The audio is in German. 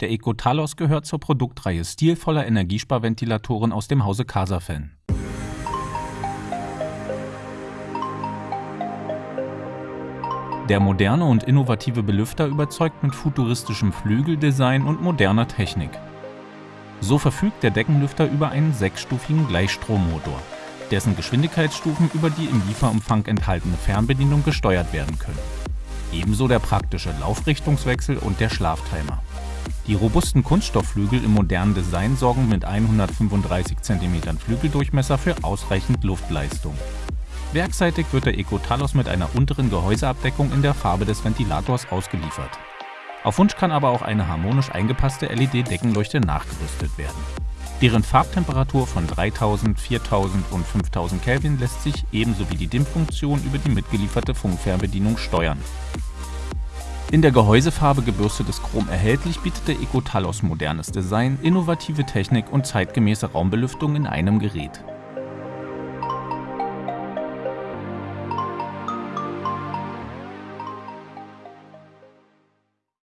Der Ecotalos gehört zur Produktreihe stilvoller Energiesparventilatoren aus dem Hause Casafen. Der moderne und innovative Belüfter überzeugt mit futuristischem Flügeldesign und moderner Technik. So verfügt der Deckenlüfter über einen sechsstufigen Gleichstrommotor, dessen Geschwindigkeitsstufen über die im Lieferumfang enthaltene Fernbedienung gesteuert werden können. Ebenso der praktische Laufrichtungswechsel und der Schlaftimer. Die robusten Kunststoffflügel im modernen Design sorgen mit 135 cm Flügeldurchmesser für ausreichend Luftleistung. Werkseitig wird der Ecotalos mit einer unteren Gehäuseabdeckung in der Farbe des Ventilators ausgeliefert. Auf Wunsch kann aber auch eine harmonisch eingepasste LED-Deckenleuchte nachgerüstet werden. Deren Farbtemperatur von 3000, 4000 und 5000 Kelvin lässt sich ebenso wie die Dimmfunktion über die mitgelieferte Funkfernbedienung steuern. In der Gehäusefarbe gebürstetes Chrom erhältlich bietet der Ecotalos modernes Design, innovative Technik und zeitgemäße Raumbelüftung in einem Gerät.